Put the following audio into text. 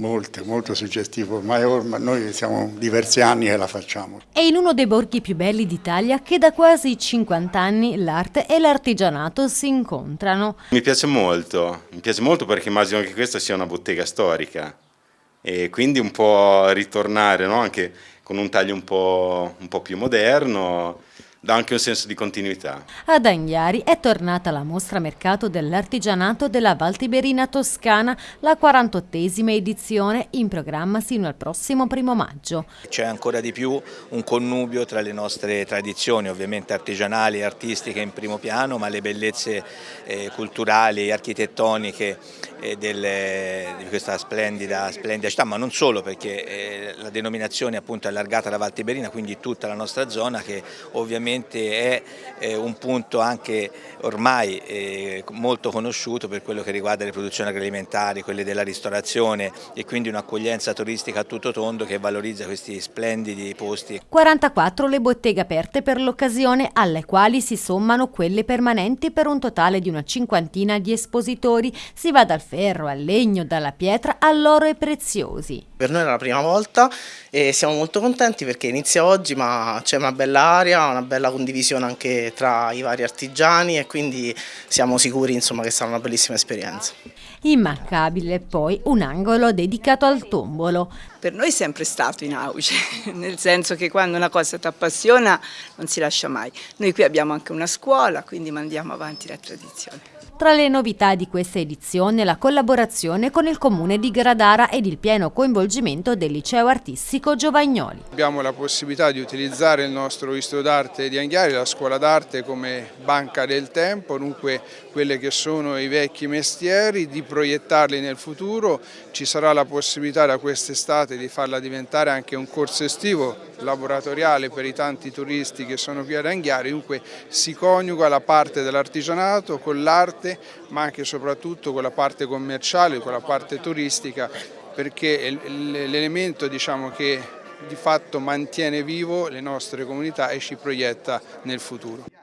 Molto, molto suggestivo, ormai, ormai noi siamo diversi anni che la facciamo. È in uno dei borghi più belli d'Italia che da quasi 50 anni l'arte e l'artigianato si incontrano. Mi piace molto, mi piace molto perché immagino che questa sia una bottega storica e quindi un po' ritornare no? anche con un taglio un po', un po più moderno dà anche un senso di continuità. Ad Anghiari è tornata la mostra mercato dell'artigianato della Valtiberina Toscana, la 48esima edizione in programma sino al prossimo primo maggio. C'è ancora di più un connubio tra le nostre tradizioni, ovviamente artigianali e artistiche in primo piano, ma le bellezze eh, culturali e architettoniche eh, del, di questa splendida, splendida, città, ma non solo perché eh, la denominazione appunto è allargata alla Valtiberina, quindi tutta la nostra zona che ovviamente è eh, un punto anche ormai eh, molto conosciuto per quello che riguarda le produzioni agroalimentari, quelle della ristorazione e quindi un'accoglienza turistica a tutto tondo che valorizza questi splendidi posti. 44 le botteghe aperte per l'occasione alle quali si sommano quelle permanenti per un totale di una cinquantina di espositori. Si va dal ferro al legno, dalla pietra all'oro e preziosi. Per noi è la prima volta e siamo molto contenti perché inizia oggi ma c'è una bella aria, una bella bella condivisione anche tra i vari artigiani e quindi siamo sicuri insomma, che sarà una bellissima esperienza. Immancabile poi un angolo dedicato al tombolo. Per noi è sempre stato in auge, nel senso che quando una cosa ti appassiona non si lascia mai. Noi qui abbiamo anche una scuola, quindi mandiamo avanti la tradizione. Tra le novità di questa edizione la collaborazione con il comune di Gradara ed il pieno coinvolgimento del liceo artistico Giovagnoli. Abbiamo la possibilità di utilizzare il nostro istituto d'arte di Anghiari, la scuola d'arte come banca del tempo, dunque quelli che sono i vecchi mestieri, di proiettarli nel futuro. Ci sarà la possibilità da quest'estate di farla diventare anche un corso estivo laboratoriale per i tanti turisti che sono qui ad Anghiari, dunque si coniuga la parte dell'artigianato con l'arte ma anche e soprattutto con la parte commerciale, con la parte turistica perché l'elemento diciamo, che di fatto mantiene vivo le nostre comunità e ci proietta nel futuro.